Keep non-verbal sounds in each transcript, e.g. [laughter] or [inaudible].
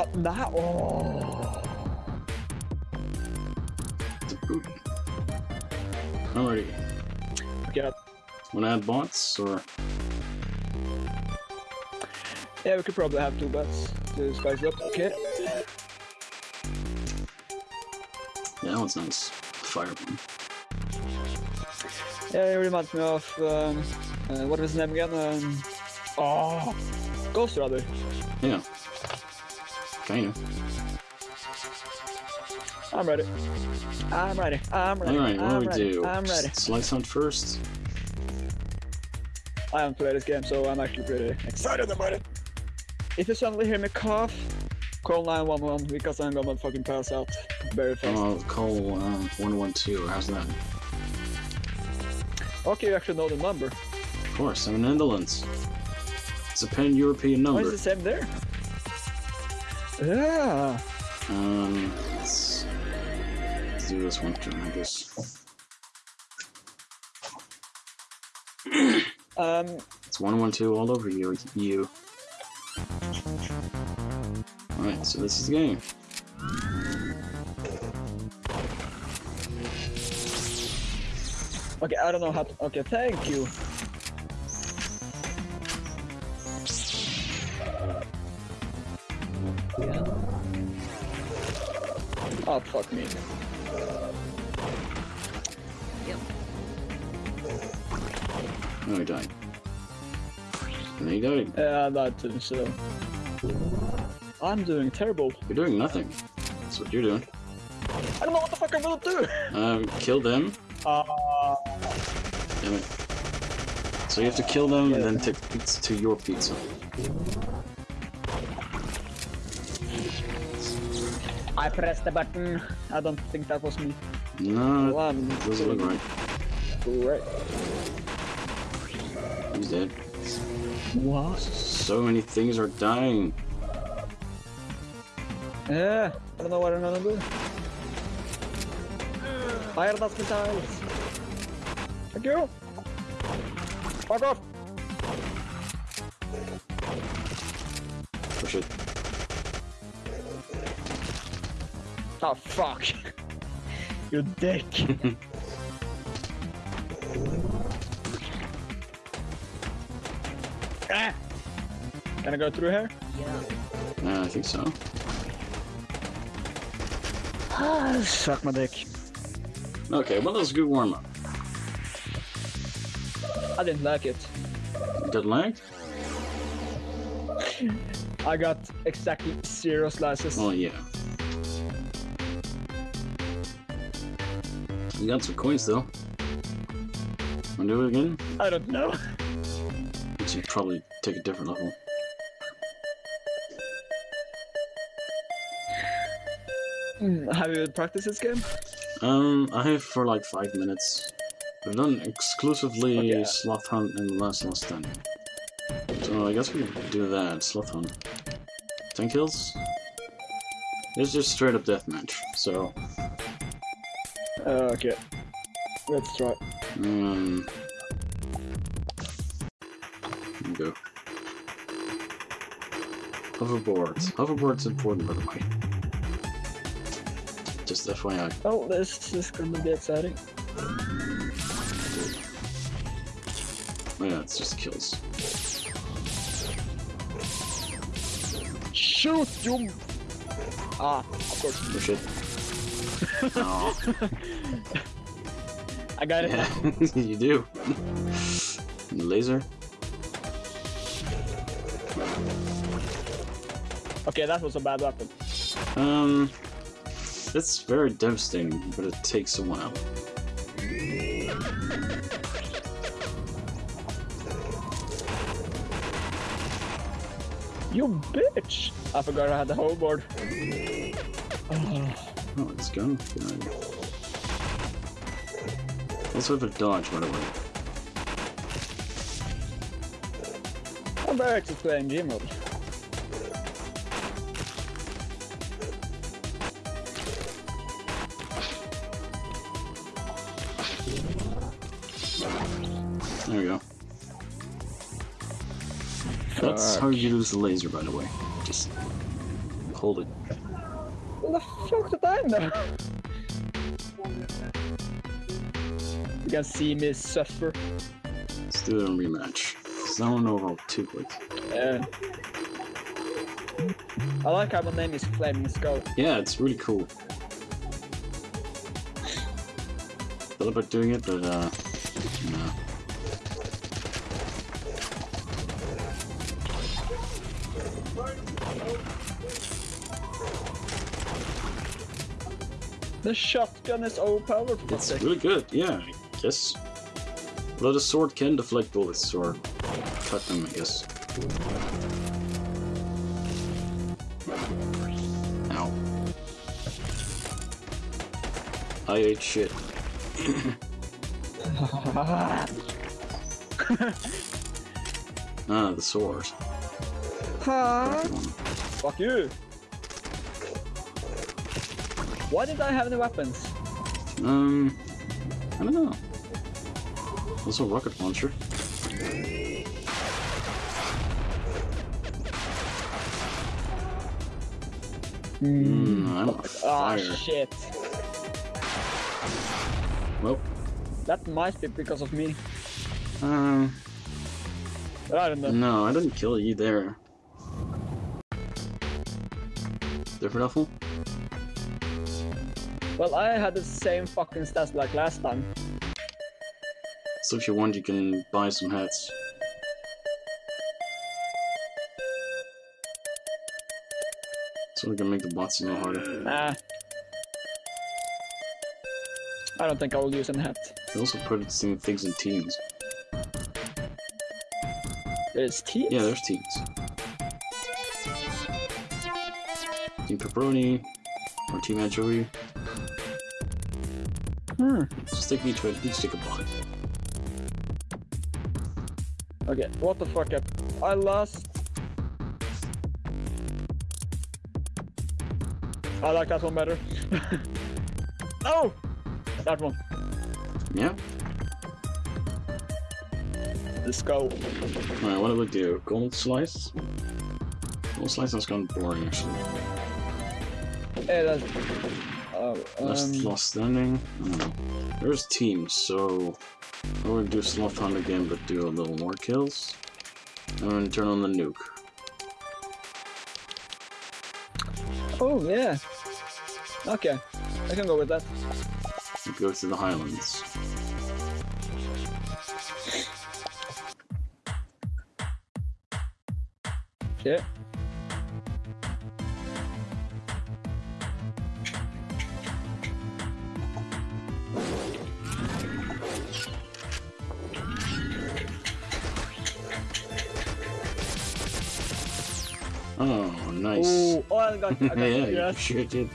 Uh, that, oh. It's a boot. Alrighty. Okay, Wanna add bots or yeah, we could probably have two bots to spice it up. Okay. yeah, that one's nice. Fire one. Yeah, it reminds me of, um, uh, what was his name again? Um, oh, Ghost Rider. Yeah. Kinda. I'm ready. I'm ready. I'm ready. Alright, what I'm do we ready. do? I'm ready. Slice hunt first. I haven't played this game, so I'm actually pretty excited about it. If you suddenly hear me cough, call 911 because I'm gonna fucking pass out very fast. I'll call um, 112. How's that? Okay, you actually know the number. Of course, I'm in the Netherlands. It's a pan-European number. Why is the same there? Yeah. Um, let's, let's do this one turn, I guess. [clears throat] Um, It's 112 all over you. you. Alright, so this is the game. okay, I don't know how to. Okay, thank you. Oh, fuck me. Oh, he died. And he died. Yeah, that too, so. I'm doing terrible. You're doing nothing. That's what you're doing. I don't know what the fuck I'm gonna do! [laughs] Um, kill them. Uh, Damn it. So you have to kill them and then take pizza to your pizza. I pressed the button. I don't think that was me. No, Well, it doesn't look right. Right. He's dead. What? So many things are dying. Yeah, I don't know what I'm gonna do. Fire that missiles. Thank you. Fuck off. Oh, Push it. Oh fuck. [laughs] you dick. [laughs] ah. Can I go through here? Yeah, I think so. [sighs] Suck my dick. Okay, well, that was a good warm up. I didn't like it. Got like? I got exactly zero slices. Oh yeah. You got some coins though. Wanna do it again? I don't know. We should probably take a different level. Hmm, Have you practiced this game? Um, I have for like five minutes. I've done exclusively Okay. Sloth Hunt and Last Last Stand. So I guess we do that, Sloth Hunt. 10 kills? It's just straight up deathmatch, so... Uh, okay. Let's try. Um... Go. Hoverboards. Hoverboard's important, by the way. Just FYI. Oh, this is gonna be exciting. Oh yeah, it's just kills. Shoot you! Ah, of course. Oh shit. Oh, I got it. yeah, [laughs] you do. Laser. Okay, that was a bad weapon. Um, it's very devastating, but it takes a while. You bitch! I forgot I had the whole board. Oh, [laughs] Oh, it's gone. Good. Also have a dodge, by the way. I'm very actually playing game mode. There we go. That's how you use the laser, by the way. Just hold it. What the fuck know? You can see me suffer. Let's do a rematch. 'Cause that one over too quick. Yeah. I like how my name is Flaming Skull. Yeah, it's really cool. Thought about doing it, but uh, no. The shotgun is overpowered. It's really good, yeah, I guess. Although the sword can deflect bullets or cut them, I guess. Ow. I ate shit. [laughs] Ah, the sword. Huh? Fuck you. Why did I have any weapons? Um, I don't know. Also, rocket launcher. Hmm, I'm on Ah, fire. shit. well, That might be because of me. um, I don't know. no, I didn't kill you there. Different awful? Well, I had the same fucking stats like last time. So if you want, you can buy some hats. So we can make the bots a little harder. Nah. I don't think I will use a hat. They also put things in teams. There's teams? Yeah, there's teams. Team Pepperoni, or Team Anchovy. Hmm. Just take each one, each take a bot. Okay, what the fuck up? I lost. I like that one better. [laughs] oh! That one. Yeah? Let's go. Alright, what do we do? Gold Slice? Gold Slice has gone boring actually. Hey, that's... Oh, Last um, lost standing? I don't know. There's teams, so we're gonna do Sloth Hunt again, but do a little more kills. And turn on the nuke. oh, yeah. Okay, I can go with that. Go to the Highlands. Yeah. I got, I got [laughs] yeah, you sure did.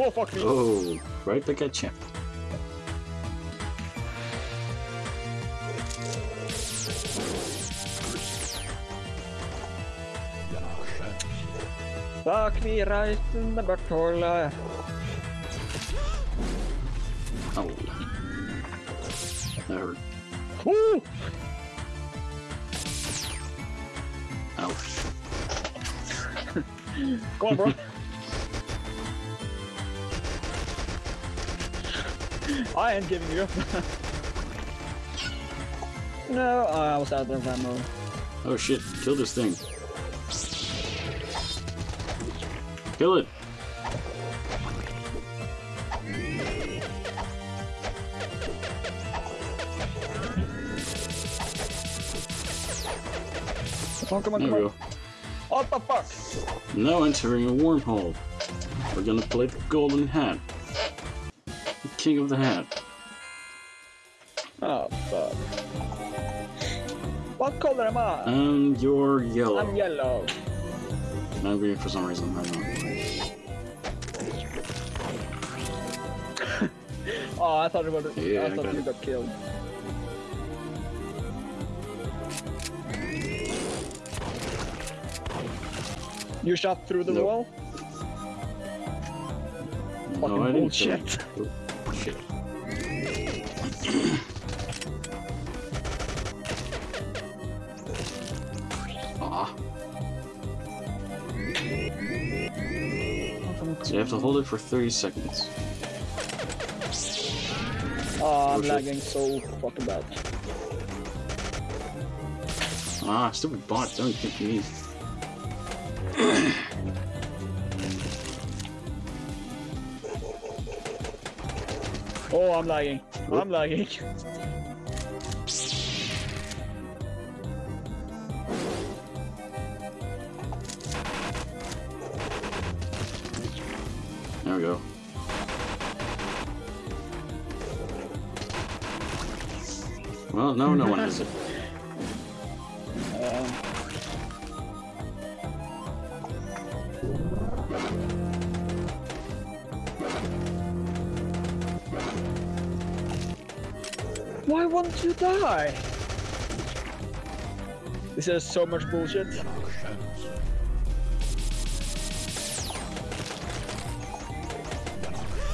Oh, fuck me. Oh, right back at champ. Me right in the back butthole. Oh. There. Woo! Ouch. Go on, bro. I ain't giving you up. [laughs] no, I was out of ammo. Oh shit, kill this thing. Kill it! Come on, come on, There come we on. go. What the fuck? Now entering a wormhole. We're gonna play the golden hat. The king of the hat. Oh, fuck. What color am I? And you're yellow. I'm yellow. I'm green for some reason, I don't know. Oh, I thought it was. Yeah, I thought you got killed. You shot through the Nope. wall? No, Fucking I didn't. bullshit. Oh, shit. Aw. [clears throat] Ah. So you have to hold it for 30 seconds. Oh, I'm lagging so fucking bad. Ah, stupid bot, don't think me. Oh, I'm lagging. Oop. I'm lagging. Die? This is so much bullshit.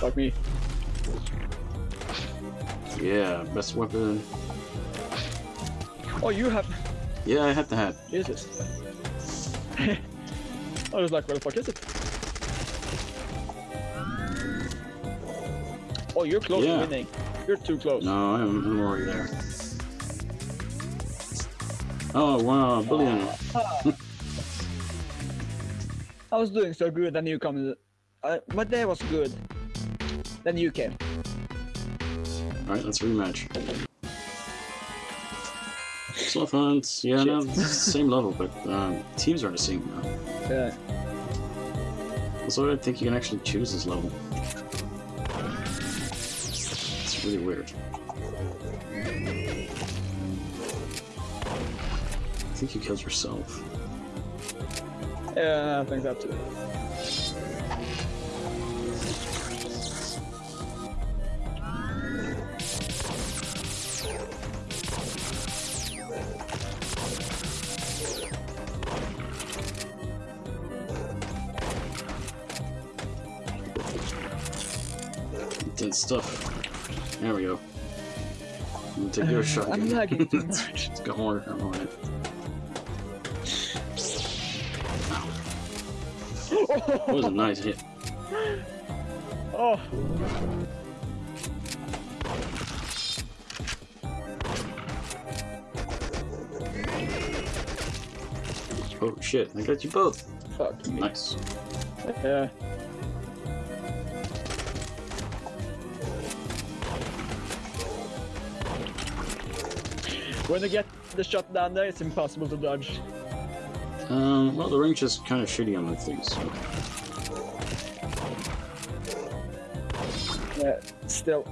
Fuck me. Yeah, best weapon. Oh, you have. Yeah, I have the hat. Jesus. [laughs] I was like, where the fuck is it? Oh, you're close Yeah. to winning. You're too close. No, I'm, I'm already there. Oh, wow, billion. [laughs] I was doing so good, then you come. Uh, my day was good. Then you came. Alright, let's rematch. Sloth Hunt, yeah, Shit. no, same level, but um, teams are the same now. Yeah. Also, I think you can actually choose this level. It's really weird. I think you killed yourself. Yeah, I think that too. Intense stuff. There we go. I'm gonna take your [laughs] shot. I'm lagging too much. Go more. I'm on it. That was a nice hit. Oh, Oh shit, I got you both. fuck me. Nice. Yeah. When you get the shot down there, it's impossible to dodge. Um, well, the range is kind of shitty on the things. So. Yeah, still.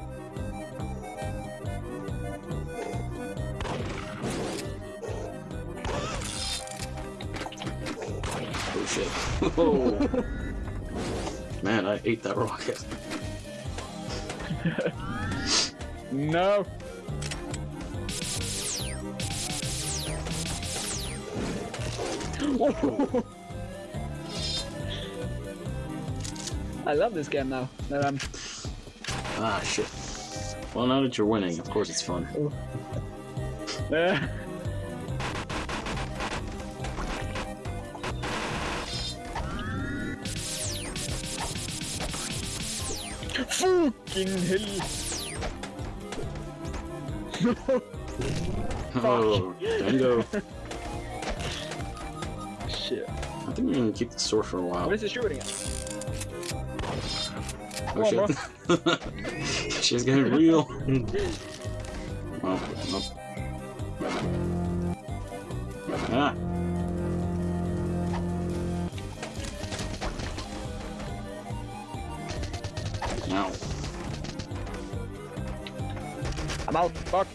Oh shit. [laughs] Whoa. Man, I ate that [laughs] rocket. [laughs] No. [laughs] I love this game now. That I'm Ah, shit. Well, now that you're winning, of course it's fun. [laughs] Fucking hell! [laughs] Oh, dango. Shit. I think we're gonna keep the sword for a while. What is he shooting at? Oh Come on, shit. [laughs] She's getting real. [laughs] oh, oh. Ah. Now. I'm out. Fuck.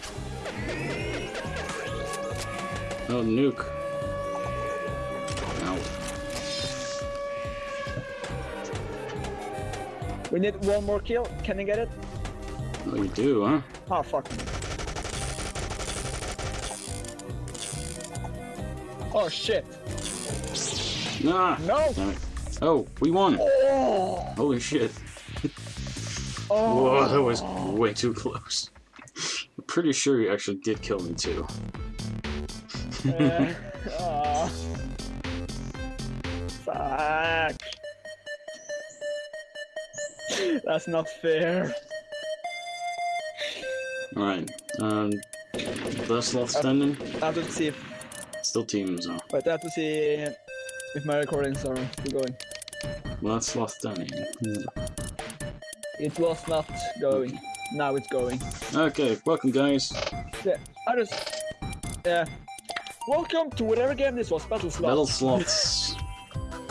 Oh, nuke. We need one more kill. Can you get it? We do, huh? Oh, fuck. Oh, shit. Nah! No! Oh, we won! Oh! Holy shit. [laughs] Oh! Whoa, that was way too close. I'm [laughs] pretty sure you actually did kill me too. [laughs] Ah. That's not fair. Alright, um, last sloth standing? I have to see if, Still teams though. but I have to see if my recordings are still going. Last sloth standing. It was not going. Now it's going. Okay, welcome guys. Yeah, I just. Yeah. Welcome to whatever game this was, Battle Slot. Battle sloths.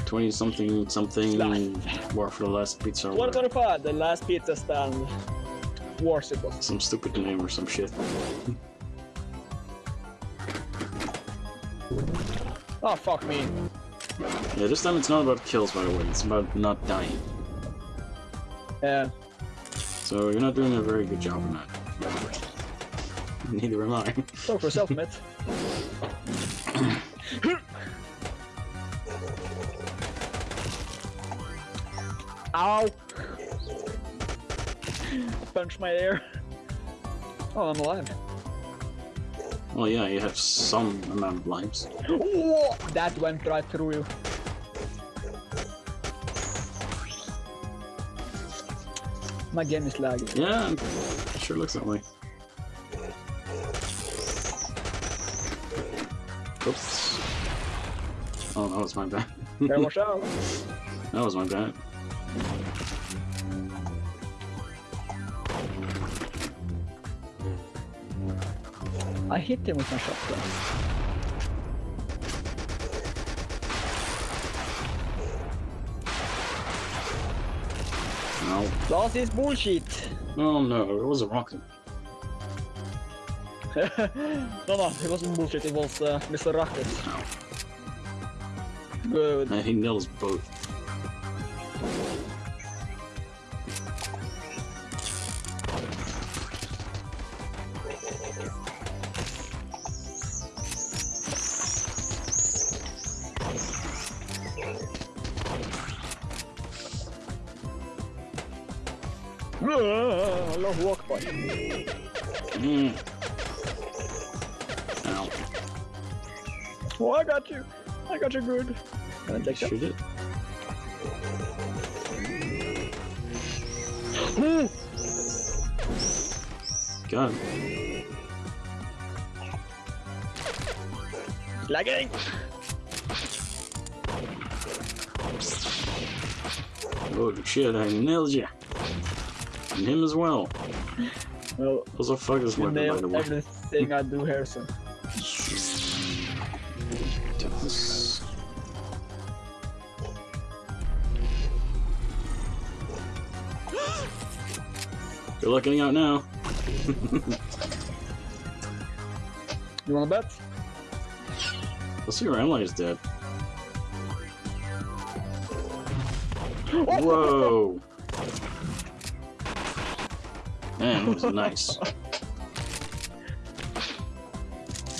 20 something something. War for the Last Pizza. or whatever. 125, the last pizza stand. Wars it was. Some stupid name or some shit. Oh, fuck me. Yeah, this time it's not about kills by the way, it's about not dying. Yeah. So you're not doing a very good job on that. Neither am I. Talk for yourself, mate. [laughs] [laughs] Ow! Punch my ear. Oh, I'm alive. Well, yeah, you have some amount of lives. Whoa! That went right through you. My game is lagging. Yeah, it sure looks that way. Oops. Oh, that was my bad. Better watch out. that was my bad. I hit him with my shotgun. No. That is bullshit. Oh no, it was a rocket. no, no, it wasn't bullshit. It was uh, Mr. Rocket. Good. I think nails both. I got you. I got you good. Can I take that? Shoot it. [gasps] Ooh, God. Lagging. Oh shit, I nailed you. And him as well. Well, What's the fuck is you weapon, by the way? everything I do here, [laughs] Luck getting out now. You wanna bet? Let's see where is dead. [laughs] Whoa! Man, that was nice.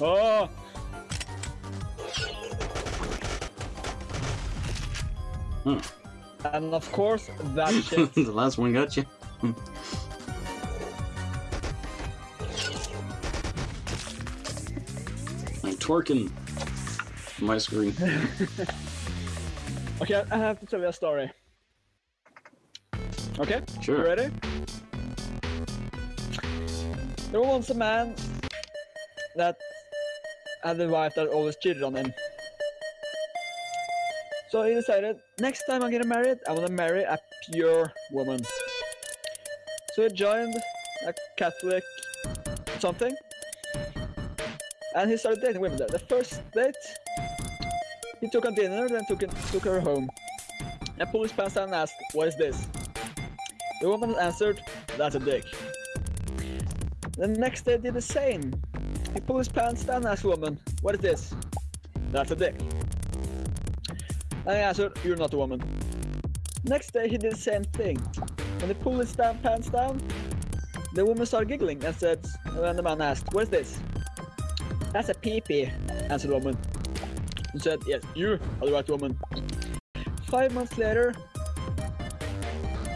Oh! Huh. And of course, that [laughs] shit. the last one got you. Hmm. Twerking my screen. [laughs] okay, I have to tell you a story. Okay? You Sure. ready? There was once a man that had a wife that always cheated on him. So he decided, next time I'm getting married, I want to marry a pure woman. So he joined a Catholic something, and he started dating women there. The first date, he took a dinner, then took, took her home. And police down and asked, what is this? The woman answered, that's a dick. The next day did the same. He pulled his pants down and asked woman, what is this? That's a dick. And he answered, you're not a woman. Next day he did the same thing. When he pulled his pants down, the woman started giggling and said, and the man asked, what is this? That's a pee-pee, answered the woman. He said, yes, you are the right woman. Five months later,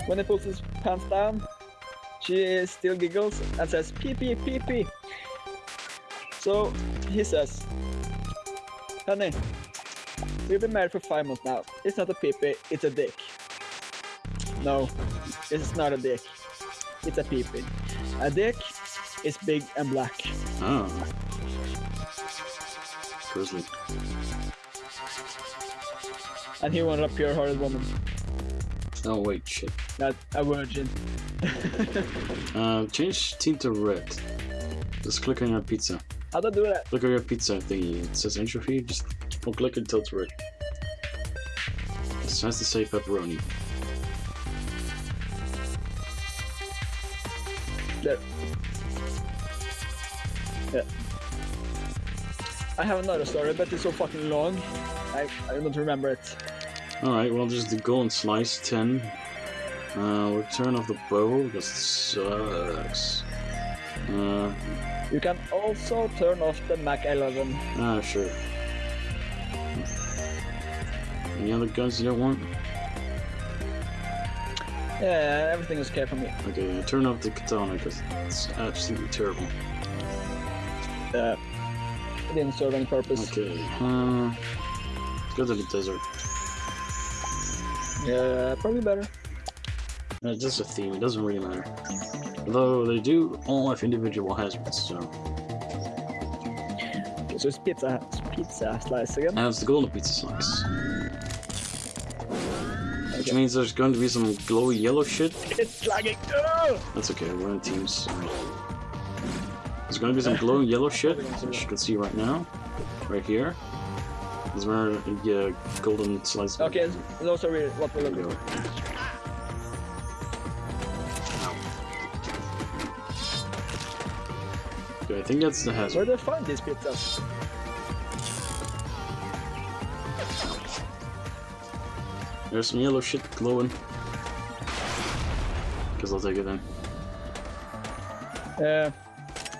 when he pulls his pants down, she still giggles and says, pee pee, pee pee. So he says, honey, we've been married for five months now. It's not a pee pee, it's a dick. No, this is not a dick. It's a pee pee. A dick is big and black. Oh. And he wanted a pure-hearted woman, Oh wait, shit. not a virgin. [laughs] Uh, change team to red. Just click on your pizza. How to do that? Click on your pizza thingy. It says anchovy. Just keep on clicking until it's red. It has to say pepperoni. There. Yeah. I have another story, but it's so fucking long. I, I don't remember it. Alright, well, there's the golden slice 10. Uh, return of the bow because it sucks. Uh, You can also turn off the Mac 11. ah, sure. Any other guns you don't want? Yeah, everything is okay for me. Okay, turn off the katana because it's absolutely terrible. Uh, it didn't serve any purpose. Okay, uh, let's go to the desert. Yeah, probably better. Uh, just a theme, it doesn't really matter. Although they do all have individual hazards, so. So it's pizza, pizza slice again. And it's the golden pizza slice. Which means there's going to be some glowy yellow shit. It's lagging. Ugh! That's okay, we're in teams. There's to be some glowing yellow shit, which you can see right now. Right here. here. Is where the uh, golden slice. Okay, those are really what we're looking for. Okay, I think that's the Where hazard. do I find these pizzas? There's some yellow shit glowing. Guess I'll take it then. Uh,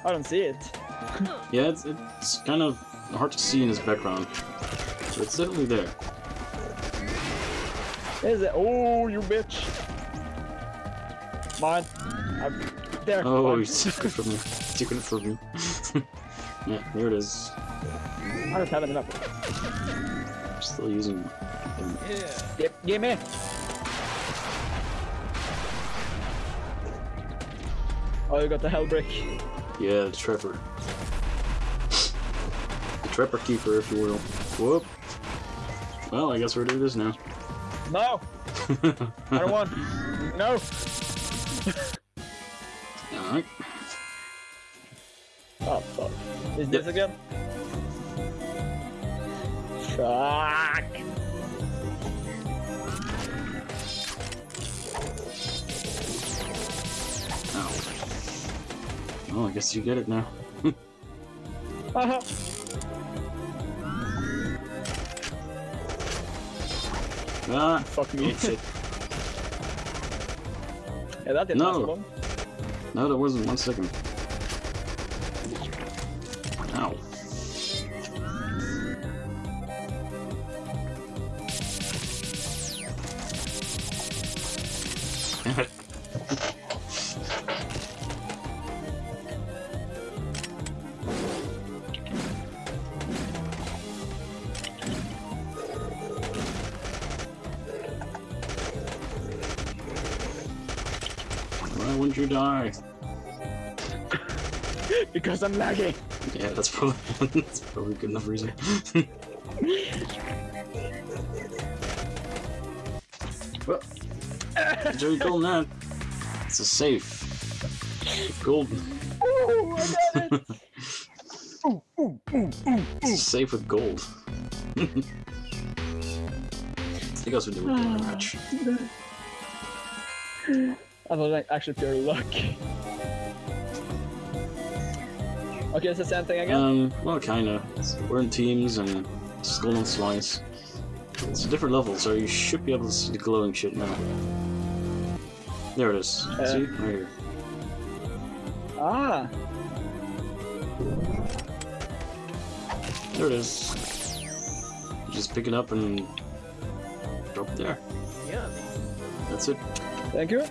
I don't see it. Yeah, it's, it's kind of hard to see in his background. But it's definitely there. Is it? Oh, you bitch! Mine. I'm there. Oh, you took it from me. Took it from me. [laughs] yeah, here it is. I don't have enough. I'm still using. Um, Give, give me. Oh, you got the hell brick. Yeah, the trapper. The trapper keeper, if you will. Whoop. Well, I guess we're doing this now. No, I don't want. No. Alright. Oh fuck. Is this again? Fuck. Oh, I guess you get it now. Haha. [laughs] Ah, [laughs] Fuck me. [laughs] yeah, that didn't No. last long. No, that wasn't one second. Because I'm lagging. Yeah, that's probably [laughs] that's probably a good enough reason. [laughs] well, Jerry Golden that. It's a safe. Golden. Ooh, I got it. ooh, ooh, ooh, ooh. It's safe with gold. [laughs] I think that's what we do with the match. I was like, actually pure luck. Okay, it's the same thing again. Um, well, kinda. We're in teams and it's golden slice. It's a different level, so you should be able to see the glowing shit now. There it is. see? Right here. ah, There it is. You just pick it up and drop it there. Yeah. That's it. Thank you.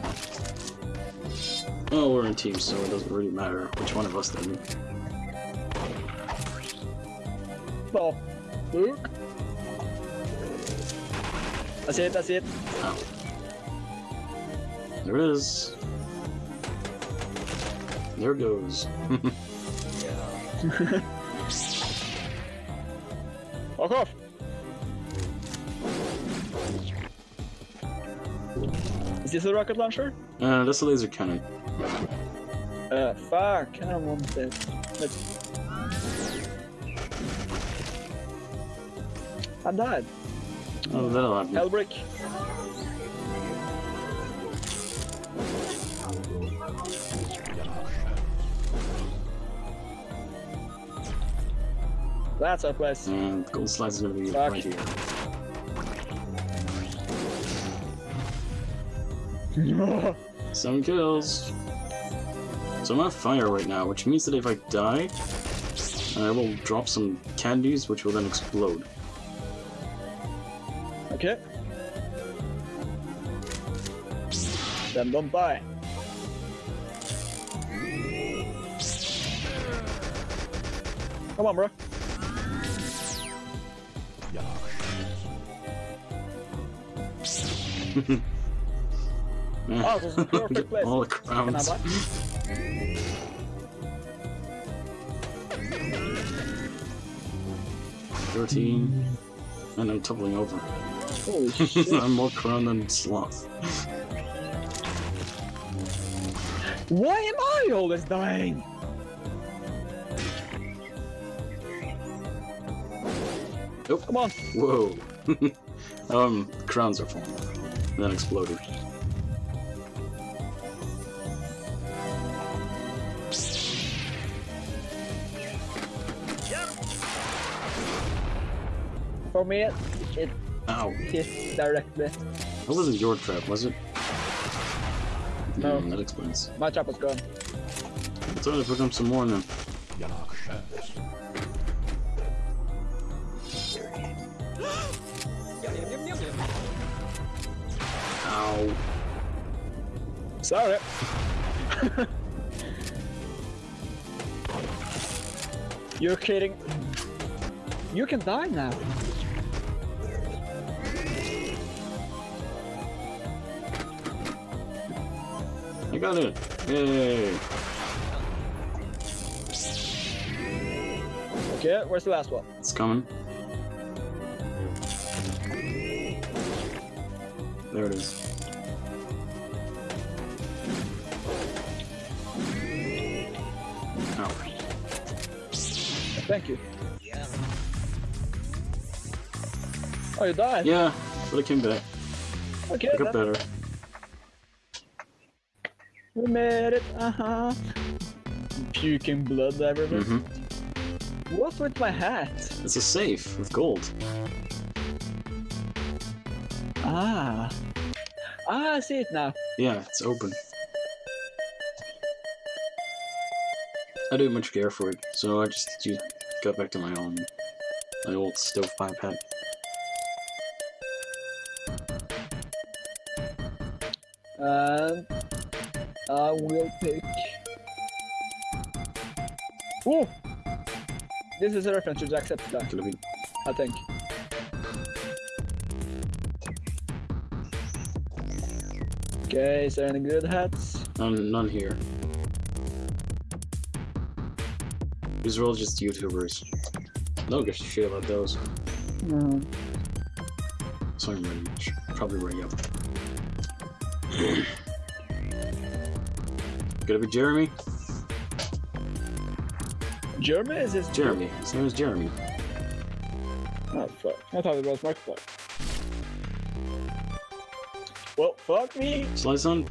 Oh, we're in teams, so it doesn't really matter which one of us did Oh, Luke. That's it, that's it. There it is. There goes. [laughs] Fuck [laughs] off. Is this a rocket launcher? uh, that's a laser cannon. Uh, fuck, I don't want this. Let's... I died. Oh, that'll happen. Hellbrick. That's our place. And gold slide's gonna be Fuck. right here. [laughs] Seven kills. So I'm on fire right now, which means that if I die, I will drop some candies, which will then explode. Okay. Then don't die. Come on, bro. Oh, this is a [laughs] perfect place. all the crowns. buy? Thirteen, and I'm toppling over. Holy [laughs] shit. I'm more crown than sloth. Why am I always dying? Nope. Come on. Whoa. [laughs] um, crowns are falling. And then exploded. For me, it, it Ow. hit directly. That wasn't your trap, was it? No. Hmm, that explains. My trap was gone. Let's try to pick up some more then. Ow. Sorry. [laughs] You're kidding. You can die now. I got it. Yay. Okay, where's the last one? It's coming. There it is. Ow. Thank you. Oh, you died? Yeah, but it came back. Okay, I got better. Made it. Uh huh. Puking blood everywhere. hmm What's with my hat? It's a safe with gold. Ah. Ah, I see it now. Yeah, it's open. I didn't much care for it, so I just got back to my own, my old stovepipe hat. And I will pick. Ooh! This is a reference to Jacksepticeye, Could have been. I think. Okay, is there any good hats? None, none here. These are all just YouTubers. No give a shit about those. Mm. So I'm ready. Probably ready up. [clears throat] It be Jeremy? Jeremy is his Jeremy. His name is Jeremy. Oh fuck! I thought it was Markiplier. Well, fuck me. Slice on?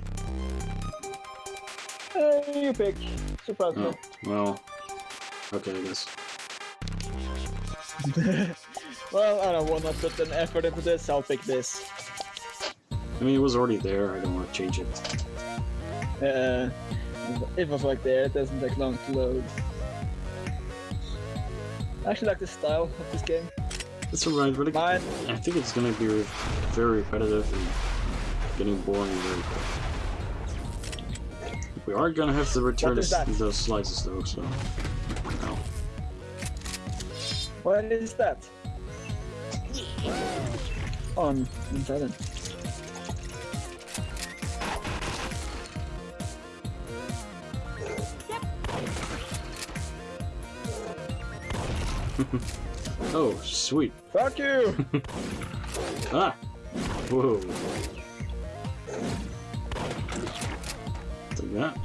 Uh, you pick. Surprise Oh, well. Okay, I guess. [laughs] well, I don't wanna put an effort into this. I'll pick this. I mean, it was already there. I don't want to change it. Uh, it was like there. It doesn't take long to load. I actually like the style of this game. It's alright, really Mine. I think it's gonna be re- very repetitive and getting boring very quick. We are gonna have to return What is this- that? those slices though, so. Ow. What is that? On inside it. Oh, sweet. Fuck you! [laughs] Ah! Whoa. Take that.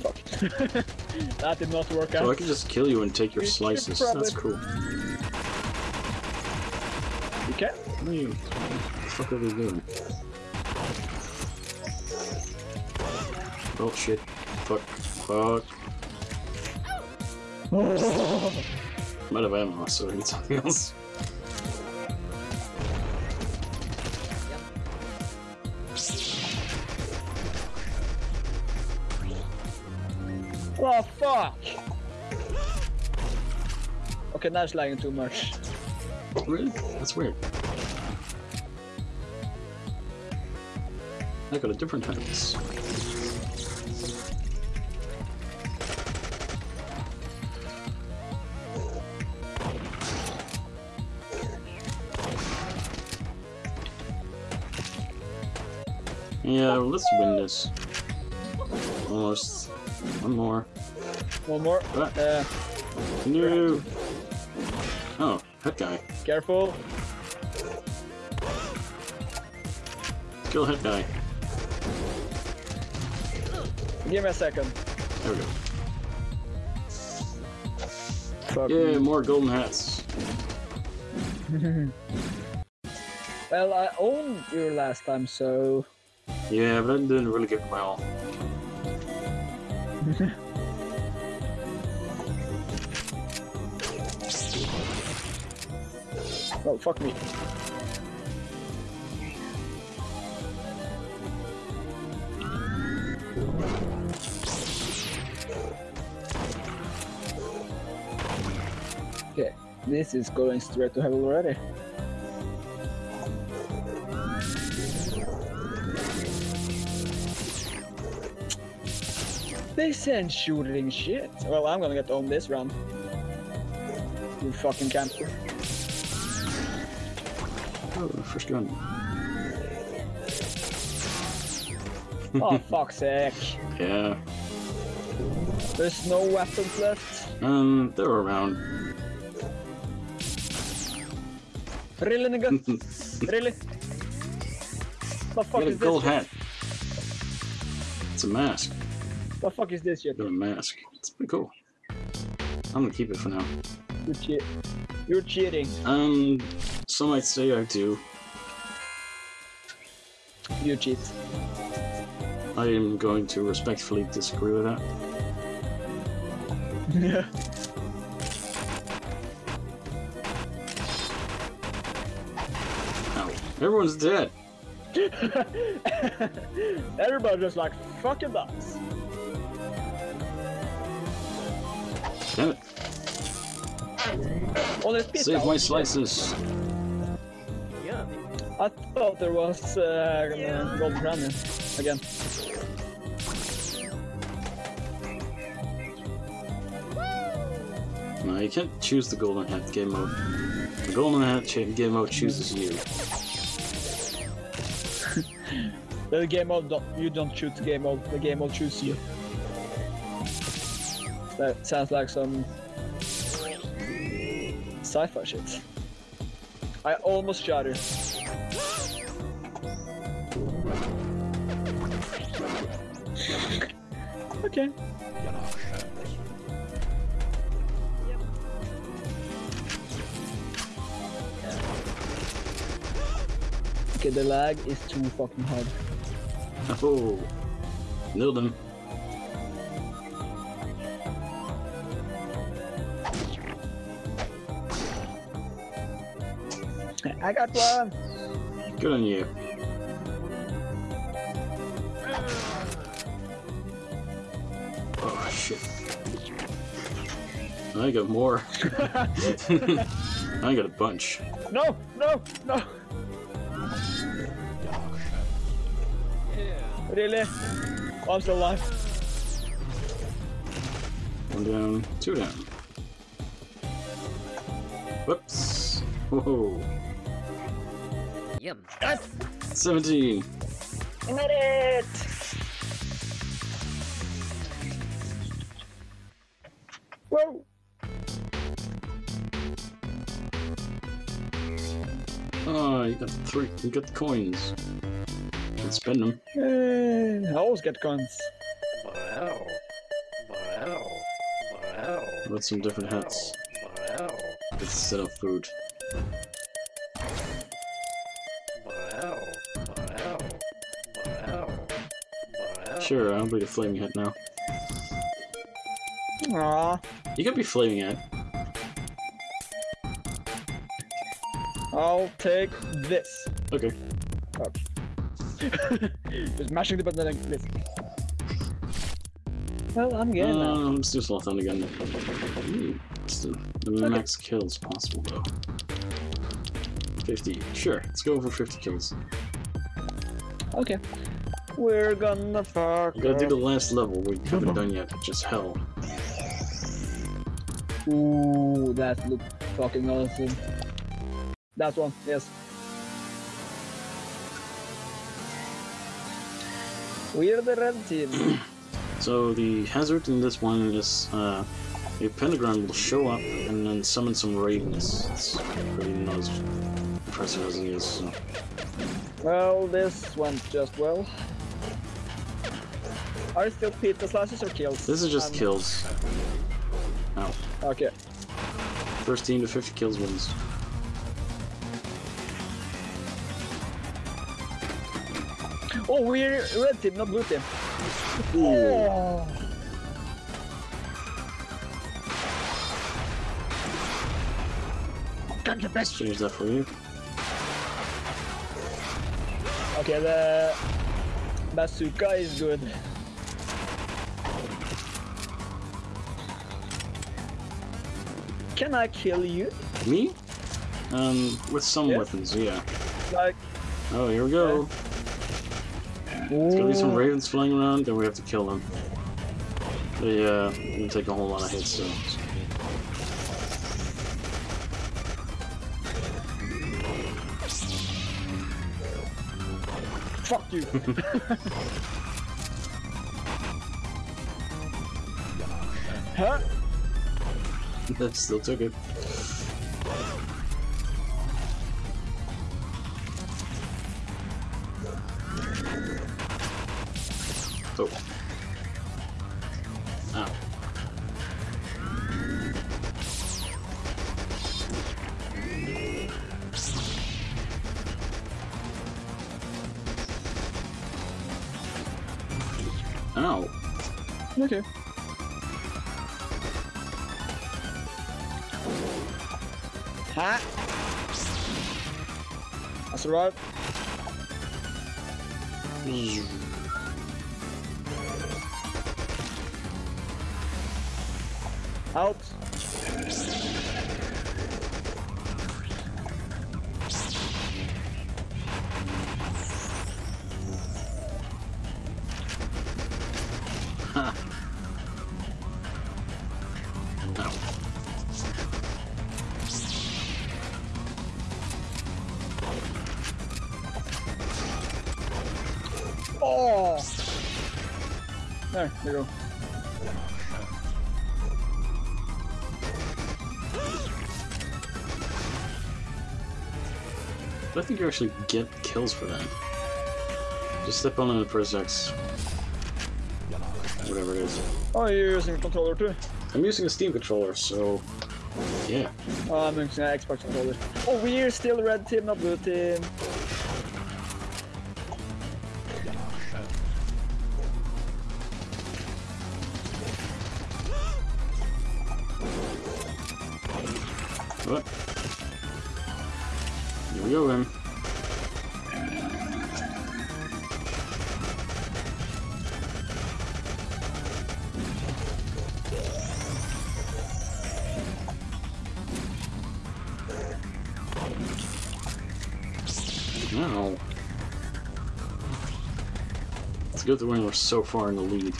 Fuck. [laughs] that did not work So I out. can just kill you and take your We should slices. That's cool. You can. What are you? What the fuck are they doing? Oh shit. Fuck. Fuck. [laughs] Might have ammo, so I need something else. Oh fuck! Okay, now it's lagging too much. Really? That's weird. I got a different hands. Yeah, let's win this. Almost. One more. One more. What? Uh, No! Oh, that guy. careful. Kill that guy. Give me a second. There we go. Fuck Yeah, me. more golden hats. [laughs] Well, I owned you last time, so Yeah, but I didn't really my all. [laughs] oh fuck me. Okay, this is going straight to hell already. This ain't shooting shit. Well, I'm gonna get on this round. You fucking camper. Oh, first gun. [laughs] Oh, [laughs] fuck's sake. Yeah. There's no weapons left. Um, they're around. Really, nigga? [laughs] really? The fuck Get a is gold this? hat. It's a mask. Shit? The fuck is this shit? A mask. It's pretty cool. I'm gonna keep it for now. You cheat. You're cheating. Um, some might say I do. You cheat. I am going to respectfully disagree with that. [laughs] Ow. Everyone's dead. [laughs] Everybody just like fucking does. Damn it. Oh. Save my slices. I thought there was uh, golden crown here again. No, you can't choose the golden hat game mode. The golden hat game mode chooses you. [laughs] The game mode, don't, you don't choose the game mode. The game mode chooses you. That sounds like some sci-fi shit. I almost shot her. okay. Okay, the lag is too fucking hard. Oh, nailed him. I got one. Good on you. Oh shit. I got more. [laughs] I got a bunch. no, no, no. Really? I'm still alive. One down, two down. Whoops. Whoa. Yum. 17. I made it! Whoa! Oh, you got three. You got the coins. Can spend them. Hey, I always get coins. Wow. Wow. Wow. With some different hats Wow. instead of food. Sure, I'll be the flaming hat now. Aw, You could be flaming hat. I'll take this. Okay. [laughs] Just mashing the button like this. Well, I'm getting that. Uh, let's do Slothon again. Hmm, What's the, the max kills possible though? 50. Sure, let's go for 50 kills. Okay. We're gonna fuck. We gotta do the last level we haven't done yet, which is hell. Ooh, that looked fucking awesome. That one, yes. We're the red team. [clears throat] So the hazard in this one is uh, a pentagram will show up and then summon some ravens. It's pretty not as impressive as it is. So. well, this went just well. Are still pizza slices or kills? This is just Um, kills. Ow. Okay. First team to 50 kills wins. Oh, we're red team, not blue team. Oh. Got the best. Change that for you. Okay, the bazooka is good. Can I kill you? Me? Um, with some Yeah. weapons, yeah. Like, Oh, here we go. There's gonna be some ravens flying around, then we have to kill them. They, uh, gonna take a whole lot of hits, so. fuck you. [laughs] huh? That [laughs] still took it. I There, there you go. I think you actually get kills for that. Just step on the press X. Whatever it is. Oh, you're using a controller too? I'm using a Steam controller, so yeah. Oh, I'm using an Xbox controller. Oh, we're still red team, not blue team. No. It's good that we're so far in the lead.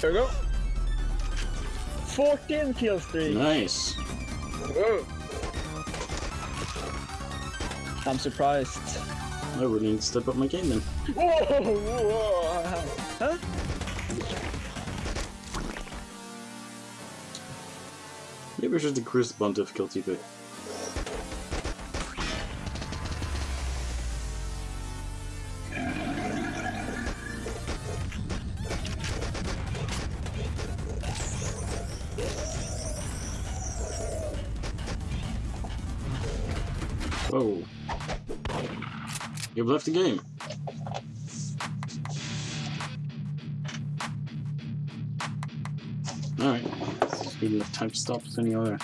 Here we go. 14 kill streak. Nice. Whoa. I'm surprised. I really need to step up my game then. Whoa, [laughs] whoa, huh? Maybe I should decrease the bond difficulty a bit. You've left the game. Alright. Give enough time to stop with any other